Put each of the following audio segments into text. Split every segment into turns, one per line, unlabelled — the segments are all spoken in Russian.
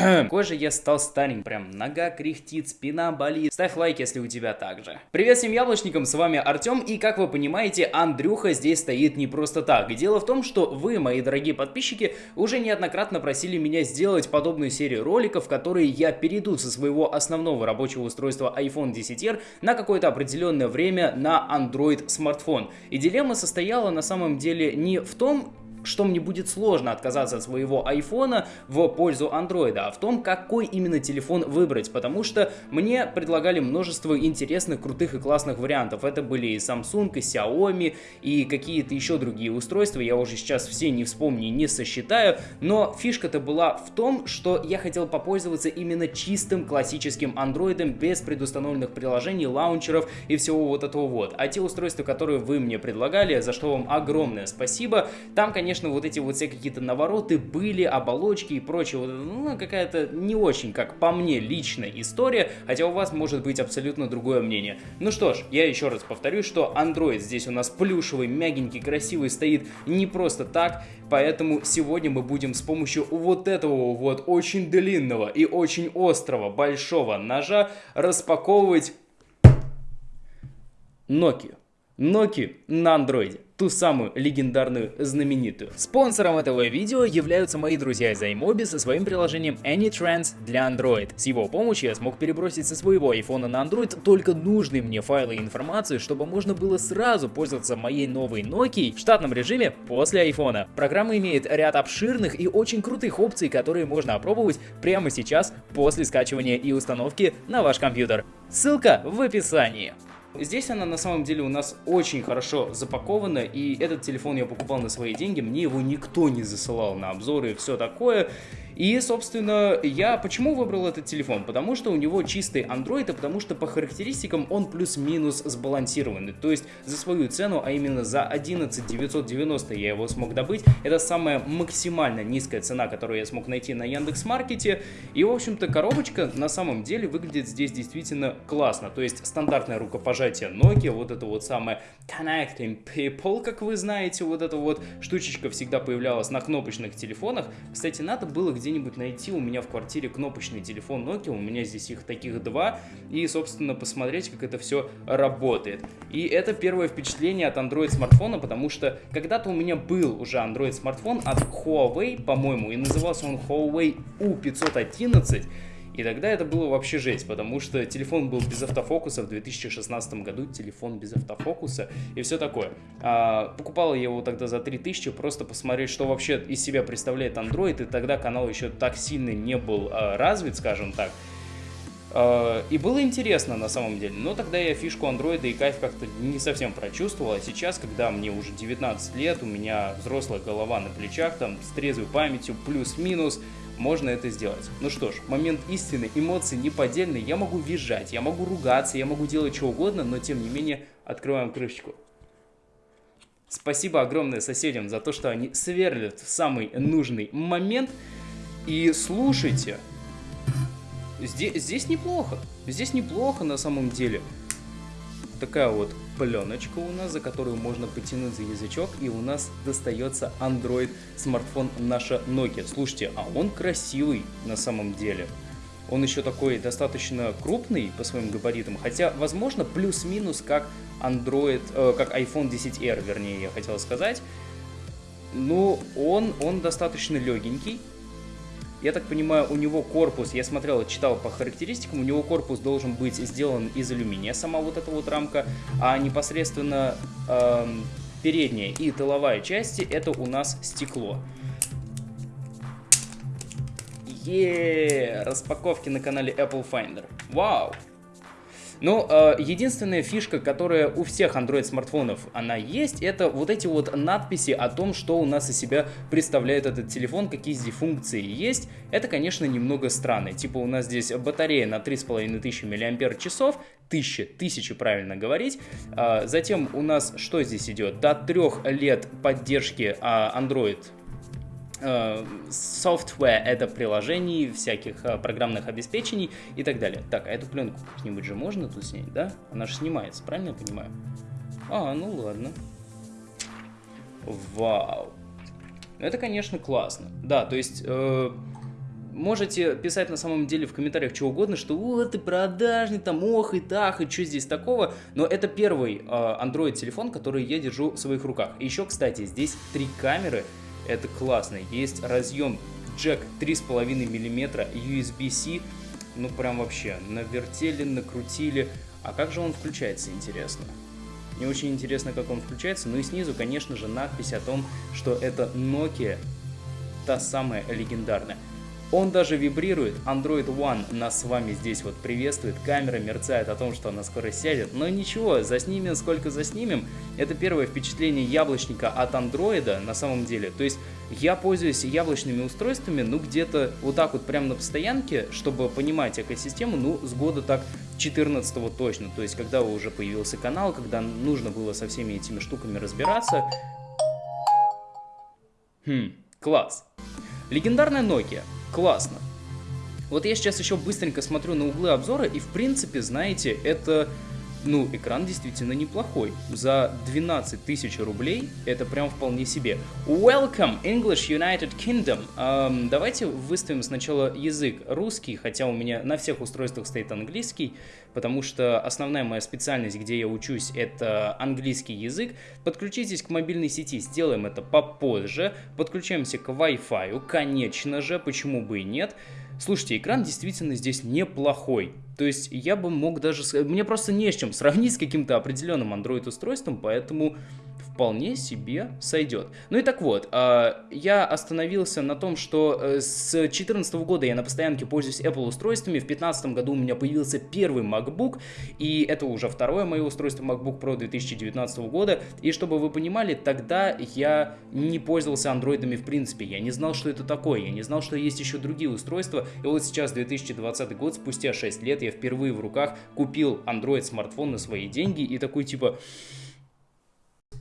Какой же я стал стареньким, прям нога кряхтит, спина болит. Ставь лайк, если у тебя так же. Привет всем яблочникам, с вами Артем, и как вы понимаете, Андрюха здесь стоит не просто так. Дело в том, что вы, мои дорогие подписчики, уже неоднократно просили меня сделать подобную серию роликов, которые я перейду со своего основного рабочего устройства iPhone 10R на какое-то определенное время на Android смартфон. И дилемма состояла на самом деле не в том, что мне будет сложно отказаться от своего айфона в пользу андроида, а в том, какой именно телефон выбрать, потому что мне предлагали множество интересных, крутых и классных вариантов. Это были и Samsung, и Xiaomi, и какие-то еще другие устройства, я уже сейчас все не вспомню и не сосчитаю, но фишка-то была в том, что я хотел попользоваться именно чистым классическим андроидом, без предустановленных приложений, лаунчеров и всего вот этого вот. А те устройства, которые вы мне предлагали, за что вам огромное спасибо, там, конечно, конечно, вот эти вот все какие-то навороты были, оболочки и прочее. Ну, какая-то не очень, как по мне, личная история, хотя у вас может быть абсолютно другое мнение. Ну что ж, я еще раз повторюсь, что Android здесь у нас плюшевый, мягенький, красивый, стоит не просто так, поэтому сегодня мы будем с помощью вот этого вот очень длинного и очень острого большого ножа распаковывать Nokia. Nokia на андроиде ту самую легендарную знаменитую. Спонсором этого видео являются мои друзья из iMobi со своим приложением AnyTrans для Android. С его помощью я смог перебросить со своего iPhone на Android только нужные мне файлы и информацию, чтобы можно было сразу пользоваться моей новой Nokia в штатном режиме после iPhone. Программа имеет ряд обширных и очень крутых опций, которые можно опробовать прямо сейчас после скачивания и установки на ваш компьютер. Ссылка в описании. Здесь она на самом деле у нас очень хорошо запакована, и этот телефон я покупал на свои деньги, мне его никто не засылал на обзоры и все такое. И, собственно, я почему выбрал этот телефон? Потому что у него чистый Android, и потому что по характеристикам он плюс-минус сбалансированный. То есть за свою цену, а именно за 11 990 я его смог добыть. Это самая максимально низкая цена, которую я смог найти на Яндекс.Маркете. И, в общем-то, коробочка на самом деле выглядит здесь действительно классно. То есть стандартное рукопожатие Nokia, вот это вот самое Connecting People, как вы знаете, вот эта вот штучечка всегда появлялась на кнопочных телефонах. Кстати, надо было где где-нибудь найти у меня в квартире кнопочный телефон Nokia, у меня здесь их таких два, и, собственно, посмотреть, как это все работает. И это первое впечатление от Android смартфона, потому что когда-то у меня был уже Android смартфон от Huawei, по-моему, и назывался он Huawei U511, и тогда это было вообще жесть, потому что телефон был без автофокуса в 2016 году, телефон без автофокуса и все такое. А, покупал я его тогда за 3000, просто посмотреть, что вообще из себя представляет Android, и тогда канал еще так сильно не был а, развит, скажем так. Uh, и было интересно на самом деле, но тогда я фишку андроида и кайф как-то не совсем прочувствовал, а сейчас, когда мне уже 19 лет, у меня взрослая голова на плечах, там, с трезвой памятью, плюс-минус, можно это сделать. Ну что ж, момент истины, эмоции неподдельные, я могу визжать, я могу ругаться, я могу делать что угодно, но тем не менее открываем крышечку. Спасибо огромное соседям за то, что они сверлят в самый нужный момент. И слушайте, здесь, здесь неплохо, здесь неплохо на самом деле. Такая вот пленочка у нас, за которую можно потянуть за язычок, и у нас достается Android смартфон наша Nokia. Слушайте, а он красивый на самом деле. Он еще такой достаточно крупный по своим габаритам, хотя, возможно, плюс-минус как Android, э, как iPhone 10R, вернее, я хотел сказать. Но он, он достаточно легенький, я так понимаю, у него корпус, я смотрел, читал по характеристикам, у него корпус должен быть сделан из алюминия, сама вот эта вот рамка, а непосредственно э, передняя и тыловая части это у нас стекло. Еее, распаковки на канале Apple Finder. Вау! Но э, единственная фишка, которая у всех Android смартфонов она есть, это вот эти вот надписи о том, что у нас из себя представляет этот телефон, какие здесь функции есть. Это, конечно, немного странно. Типа у нас здесь батарея на 3500 мАч, тысячи, тысячи правильно говорить. А, затем у нас что здесь идет? До трех лет поддержки а, Android software это приложений, всяких э, программных обеспечений и так далее. Так, а эту пленку как-нибудь же можно тут снять, да? Она же снимается, правильно я понимаю? А, ну ладно. Вау. Это, конечно, классно. Да, то есть... Э, можете писать на самом деле в комментариях что угодно, что вот ты продажный, там ох и так, и что здесь такого, но это первый э, Android телефон, который я держу в своих руках. Еще, кстати, здесь три камеры, это классно, есть разъем джек 3,5 мм USB-C, ну прям вообще, навертели, накрутили, а как же он включается, интересно? Мне очень интересно, как он включается. Ну и снизу, конечно же, надпись о том, что это Nokia, та самая легендарная. Он даже вибрирует, Android One нас с вами здесь вот приветствует, камера мерцает о том, что она скоро сядет, но ничего, заснимем сколько заснимем, это первое впечатление яблочника от Android на самом деле, то есть я пользуюсь яблочными устройствами, ну где-то вот так вот прямо на постоянке, чтобы понимать экосистему, ну с года так 14 точно, то есть когда уже появился канал, когда нужно было со всеми этими штуками разбираться. Хм, класс. Легендарная Nokia. Классно. Вот я сейчас еще быстренько смотрю на углы обзора, и в принципе, знаете, это ну, экран действительно неплохой. За 12 тысяч рублей это прям вполне себе. Welcome, English United Kingdom. Эм, давайте выставим сначала язык русский, хотя у меня на всех устройствах стоит английский, потому что основная моя специальность, где я учусь, это английский язык. Подключитесь к мобильной сети, сделаем это попозже. Подключаемся к Wi-Fi, конечно же, почему бы и нет. Слушайте, экран действительно здесь неплохой. То есть я бы мог даже... Мне просто не с чем сравнить с каким-то определенным Android-устройством, поэтому вполне себе сойдет. Ну и так вот, а, я остановился на том, что э, с 2014 года я на постоянке пользуюсь Apple устройствами, в 2015 году у меня появился первый MacBook, и это уже второе мое устройство MacBook Pro 2019 года, и чтобы вы понимали, тогда я не пользовался андроидами в принципе, я не знал, что это такое, я не знал, что есть еще другие устройства, и вот сейчас 2020 год, спустя 6 лет, я впервые в руках купил Android смартфон на свои деньги, и такой типа...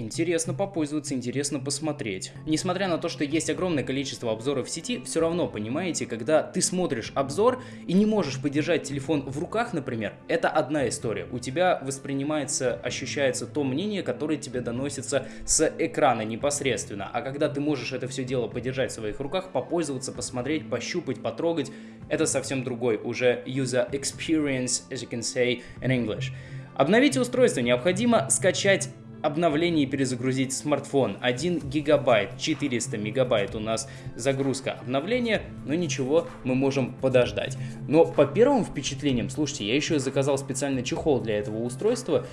Интересно попользоваться, интересно посмотреть. Несмотря на то, что есть огромное количество обзоров в сети, все равно, понимаете, когда ты смотришь обзор и не можешь подержать телефон в руках, например, это одна история. У тебя воспринимается, ощущается то мнение, которое тебе доносится с экрана непосредственно. А когда ты можешь это все дело подержать в своих руках, попользоваться, посмотреть, пощупать, потрогать, это совсем другой уже user experience, as you can say in English. Обновите устройство необходимо скачать обновление и перезагрузить смартфон. 1 гигабайт, 400 мегабайт у нас загрузка обновления, но ничего, мы можем подождать. Но по первым впечатлениям, слушайте, я еще заказал специальный чехол для этого устройства,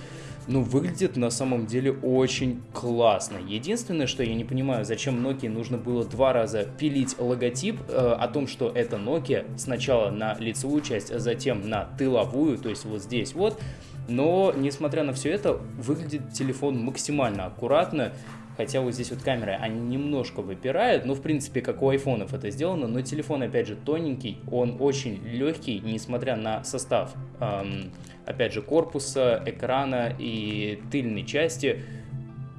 ну, выглядит на самом деле очень классно. Единственное, что я не понимаю, зачем Nokia нужно было два раза пилить логотип э, о том, что это Nokia, сначала на лицевую часть, а затем на тыловую, то есть вот здесь вот. Но, несмотря на все это, выглядит телефон максимально аккуратно, хотя вот здесь вот камеры, они немножко выпирают, но в принципе как у айфонов это сделано, но телефон опять же тоненький, он очень легкий, несмотря на состав, эм, опять же корпуса, экрана и тыльной части,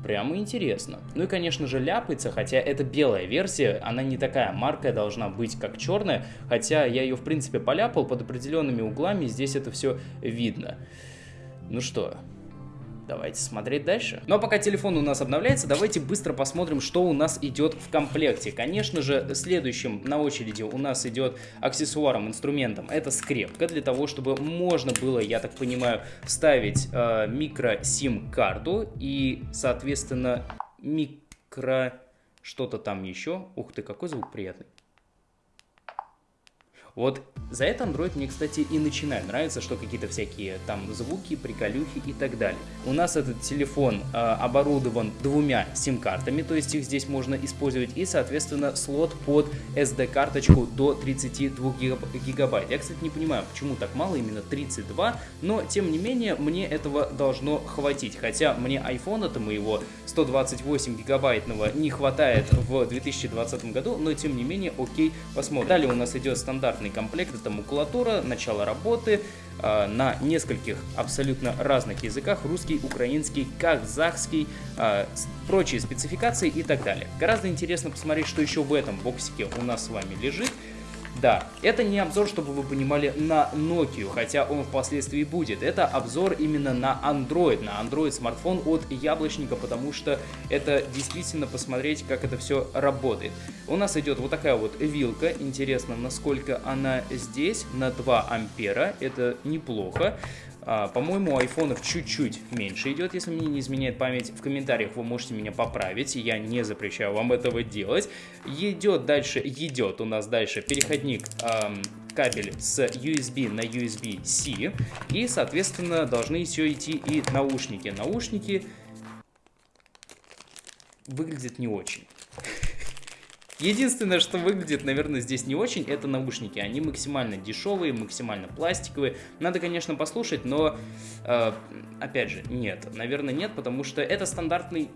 Прямо интересно. Ну и, конечно же, ляпается, хотя это белая версия, она не такая маркая должна быть, как черная, хотя я ее, в принципе, поляпал под определенными углами, здесь это все видно. Ну что, давайте смотреть дальше. Ну а пока телефон у нас обновляется, давайте быстро посмотрим, что у нас идет в комплекте. Конечно же, следующим на очереди у нас идет аксессуаром, инструментом. Это скрепка для того, чтобы можно было, я так понимаю, вставить э, микро-сим-карту и, соответственно, микро... что-то там еще. Ух ты, какой звук приятный. Вот за это Android мне, кстати, и начинает нравиться, что какие-то всякие там звуки, приколюхи и так далее. У нас этот телефон э, оборудован двумя сим-картами, то есть их здесь можно использовать, и, соответственно, слот под SD-карточку до 32 гигабайт. Я, кстати, не понимаю, почему так мало, именно 32, но, тем не менее, мне этого должно хватить, хотя мне iPhone-то моего 128 гигабайтного не хватает в 2020 году, но, тем не менее, окей, посмотрим. Далее у нас идет стандартный комплект, это макулатура, начало работы э, на нескольких абсолютно разных языках, русский, украинский, казахский, э, прочие спецификации и так далее. Гораздо интересно посмотреть, что еще в этом боксике у нас с вами лежит. Да, это не обзор, чтобы вы понимали, на Nokia, хотя он впоследствии будет. Это обзор именно на Android, на Android смартфон от Яблочника, потому что это действительно посмотреть, как это все работает. У нас идет вот такая вот вилка, интересно, насколько она здесь, на 2 ампера, это неплохо. А, по-моему, у айфонов чуть-чуть меньше идет, если мне не изменяет память. В комментариях вы можете меня поправить, я не запрещаю вам этого делать. Идет дальше, идет у нас дальше переходник эм, кабель с USB на USB-C. И, соответственно, должны еще идти и наушники. Наушники выглядят не очень. Единственное, что выглядит, наверное, здесь не очень, это наушники. Они максимально дешевые, максимально пластиковые. Надо, конечно, послушать, но, э, опять же, нет. Наверное, нет, потому что это стандартный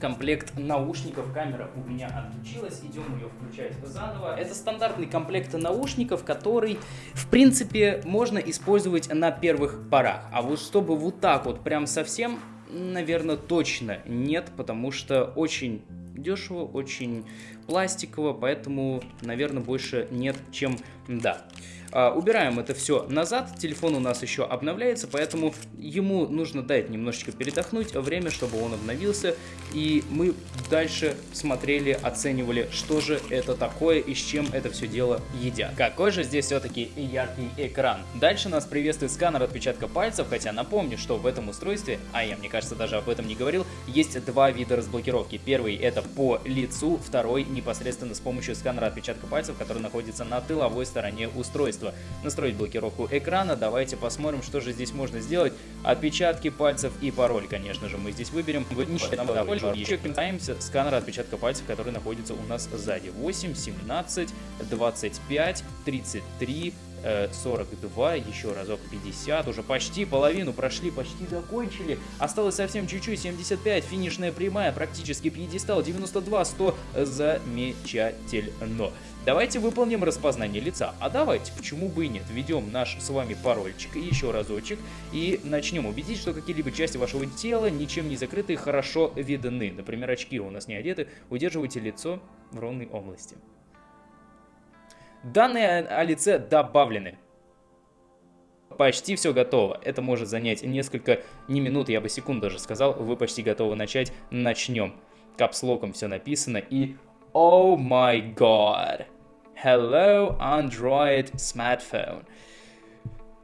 комплект наушников. Камера у меня отключилась, идем ее включать заново. Это стандартный комплект наушников, который, в принципе, можно использовать на первых порах. А вот чтобы вот так вот прям совсем, наверное, точно нет, потому что очень дешево, очень пластиково, поэтому, наверное, больше нет, чем да. А, убираем это все назад, телефон у нас еще обновляется, поэтому ему нужно дать немножечко передохнуть, время, чтобы он обновился, и мы дальше смотрели, оценивали, что же это такое и с чем это все дело едят. Какой же здесь все-таки яркий экран. Дальше нас приветствует сканер отпечатка пальцев, хотя напомню, что в этом устройстве, а я, мне кажется, даже об этом не говорил, есть два вида разблокировки. Первый это по лицу, второй непосредственно с помощью сканера отпечатка пальцев, который находится на тыловой стороне устройства. Настроить блокировку экрана. Давайте посмотрим, что же здесь можно сделать. Отпечатки пальцев и пароль, конечно же, мы здесь выберем. Еще касаемся сканера отпечатка пальцев, который находится у нас сзади. 8, 17, 25, 33, 42, еще разок 50, уже почти половину прошли, почти закончили. Осталось совсем чуть-чуть, 75, финишная прямая, практически пьедестал, 92, 100, замечательно. Давайте выполним распознание лица. А давайте, почему бы и нет, введем наш с вами парольчик еще разочек и начнем убедить, что какие-либо части вашего тела ничем не закрыты хорошо видны. Например, очки у нас не одеты, удерживайте лицо в ровной области. Данные о лице добавлены. Почти все готово. Это может занять несколько, не минут, я бы секунд даже сказал. Вы почти готовы начать. Начнем. Капслоком все написано и... Oh my god. Hello Android Smartphone.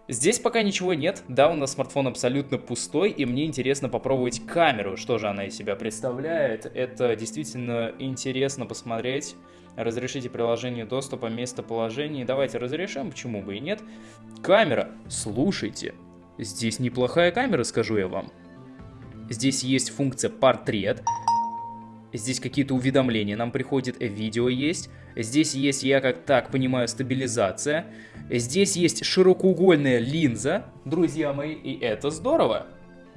Здесь пока ничего нет, да, у нас смартфон абсолютно пустой, и мне интересно попробовать камеру, что же она из себя представляет. Это действительно интересно посмотреть. Разрешите приложение доступа, местоположение. Давайте разрешим, почему бы и нет. Камера, слушайте, здесь неплохая камера, скажу я вам. Здесь есть функция портрет, Здесь какие-то уведомления нам приходят, видео есть. Здесь есть, я как так понимаю, стабилизация. Здесь есть широкоугольная линза, друзья мои, и это здорово.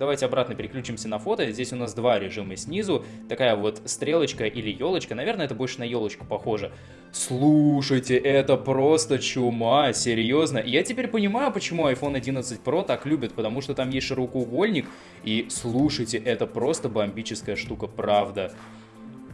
Давайте обратно переключимся на фото. Здесь у нас два режима снизу. Такая вот стрелочка или елочка. Наверное, это больше на елочку похоже. Слушайте, это просто чума, серьезно. Я теперь понимаю, почему iPhone 11 Pro так любят, потому что там есть широкоугольник. И слушайте, это просто бомбическая штука, правда.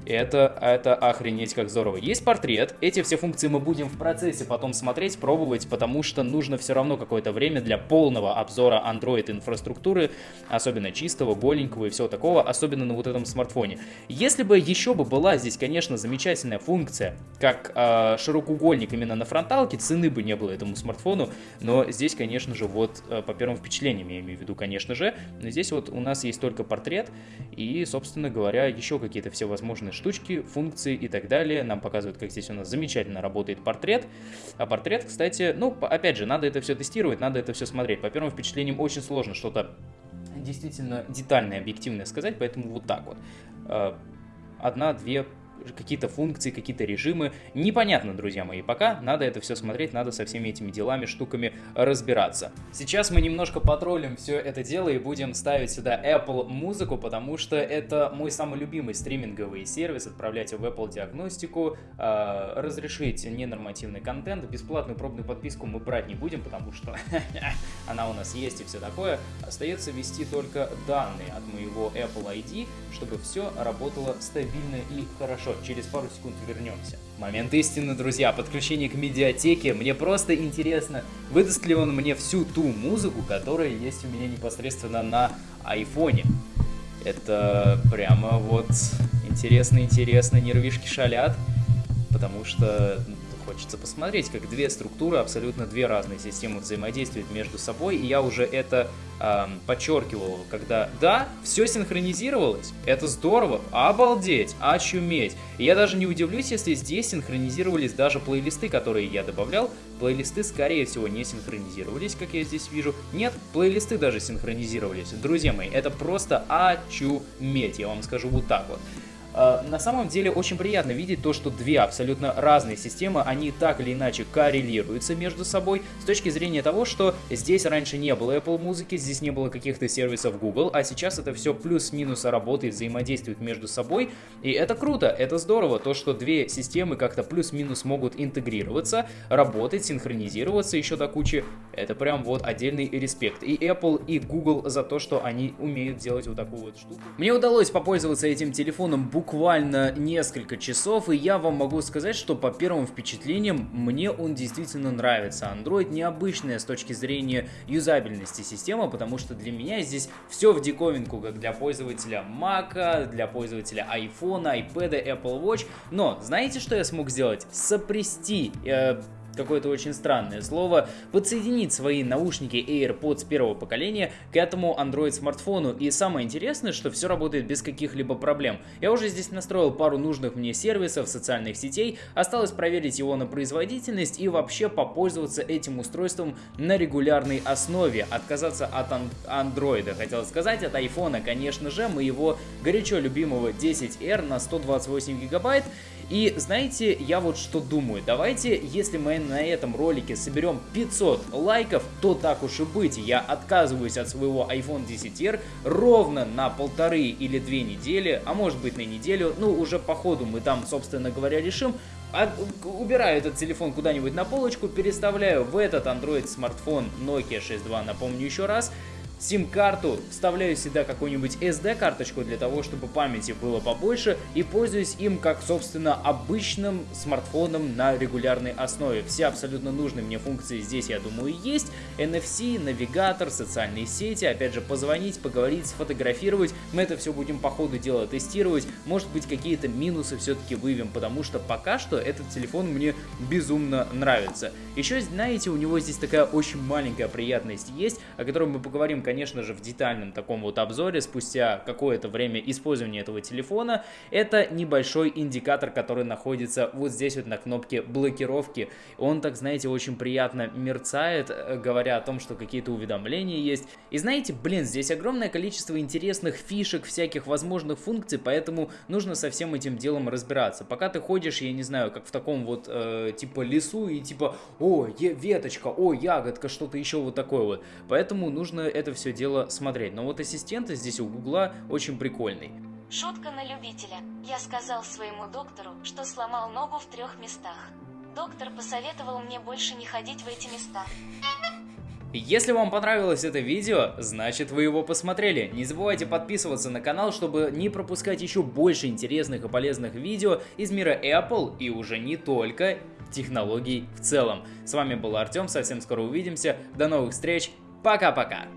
Это, это охренеть как здорово. Есть портрет, эти все функции мы будем в процессе потом смотреть, пробовать, потому что нужно все равно какое-то время для полного обзора Android инфраструктуры, особенно чистого, голенького и всего такого, особенно на вот этом смартфоне. Если бы еще бы была здесь, конечно, замечательная функция, как э, широкоугольник именно на фронталке, цены бы не было этому смартфону, но здесь, конечно же, вот э, по первым впечатлениям я имею в виду, конечно же, но здесь вот у нас есть только портрет и, собственно говоря, еще какие-то все возможные штучки, функции и так далее. Нам показывают, как здесь у нас замечательно работает портрет. А портрет, кстати, ну, опять же, надо это все тестировать, надо это все смотреть. По первым впечатлениям очень сложно что-то действительно детальное, объективное сказать, поэтому вот так вот. А, одна-две какие-то функции, какие-то режимы. Непонятно, друзья мои, пока надо это все смотреть, надо со всеми этими делами, штуками разбираться. Сейчас мы немножко потроллим все это дело и будем ставить сюда Apple музыку, потому что это мой самый любимый стриминговый сервис, отправлять в Apple диагностику, э, разрешить ненормативный контент, бесплатную пробную подписку мы брать не будем, потому что она у нас есть и все такое. Остается ввести только данные от моего Apple ID, чтобы все работало стабильно и хорошо. Через пару секунд вернемся. Момент истины, друзья, подключение к медиатеке. Мне просто интересно, выдаст ли он мне всю ту музыку, которая есть у меня непосредственно на айфоне. Это прямо вот интересно-интересно, нервишки шалят, потому что хочется посмотреть, как две структуры, абсолютно две разные системы взаимодействуют между собой, и я уже это э, подчеркивал, когда да, все синхронизировалось, это здорово, обалдеть, очуметь. И я даже не удивлюсь, если здесь синхронизировались даже плейлисты, которые я добавлял, плейлисты скорее всего не синхронизировались, как я здесь вижу. Нет, плейлисты даже синхронизировались. Друзья мои, это просто очуметь, я вам скажу вот так вот. А, на самом деле очень приятно видеть то, что две абсолютно разные системы, они так или иначе коррелируются между собой с точки зрения того, что здесь раньше не было Apple музыки, здесь не было каких-то сервисов Google, а сейчас это все плюс-минус работает, взаимодействует между собой, и это круто, это здорово, то, что две системы как-то плюс-минус могут интегрироваться, работать, синхронизироваться еще до кучи, это прям вот отдельный респект. И Apple, и Google за то, что они умеют делать вот такую вот штуку. Мне удалось попользоваться этим телефоном буквально буквально несколько часов, и я вам могу сказать, что по первым впечатлениям мне он действительно нравится. Android необычная с точки зрения юзабельности система, потому что для меня здесь все в диковинку, как для пользователя Mac, для пользователя iPhone, iPad, Apple Watch. Но знаете, что я смог сделать? Сопрести э, какое-то очень странное слово, подсоединить свои наушники AirPods первого поколения к этому Android смартфону. И самое интересное, что все работает без каких-либо проблем. Я уже здесь настроил пару нужных мне сервисов, социальных сетей, осталось проверить его на производительность и вообще попользоваться этим устройством на регулярной основе. Отказаться от ан Android, хотел сказать, от iPhone, конечно же, моего горячо любимого 10R на 128 гигабайт. И знаете, я вот что думаю, давайте, если мы на этом ролике соберем 500 лайков, то так уж и быть, я отказываюсь от своего iPhone 10R ровно на полторы или две недели, а может быть на неделю, ну уже по ходу мы там, собственно говоря, решим, от, убираю этот телефон куда-нибудь на полочку, переставляю в этот Android смартфон Nokia 6.2, напомню еще раз, сим-карту, вставляю сюда какую-нибудь SD-карточку для того, чтобы памяти было побольше и пользуюсь им как, собственно, обычным смартфоном на регулярной основе. Все абсолютно нужные мне функции здесь, я думаю, есть. NFC, навигатор, социальные сети, опять же, позвонить, поговорить, сфотографировать. Мы это все будем по ходу дела тестировать. Может быть, какие-то минусы все-таки выявим, потому что пока что этот телефон мне безумно нравится. Еще, знаете, у него здесь такая очень маленькая приятность есть, о которой мы поговорим конечно же, в детальном таком вот обзоре спустя какое-то время использования этого телефона. Это небольшой индикатор, который находится вот здесь вот на кнопке блокировки. Он, так знаете, очень приятно мерцает, э, говоря о том, что какие-то уведомления есть. И знаете, блин, здесь огромное количество интересных фишек, всяких возможных функций, поэтому нужно со всем этим делом разбираться. Пока ты ходишь, я не знаю, как в таком вот э, типа лесу и типа, о, веточка, о, ягодка, что-то еще вот такое вот. Поэтому нужно это все дело смотреть. Но вот ассистенты здесь у Гугла очень прикольный.
Шутка на любителя. Я сказал своему доктору, что сломал ногу в трех местах. Доктор посоветовал мне больше не ходить в эти места.
Если вам понравилось это видео, значит вы его посмотрели. Не забывайте подписываться на канал, чтобы не пропускать еще больше интересных и полезных видео из мира Apple и уже не только технологий в целом. С вами был Артем, совсем скоро увидимся, до новых встреч, пока-пока!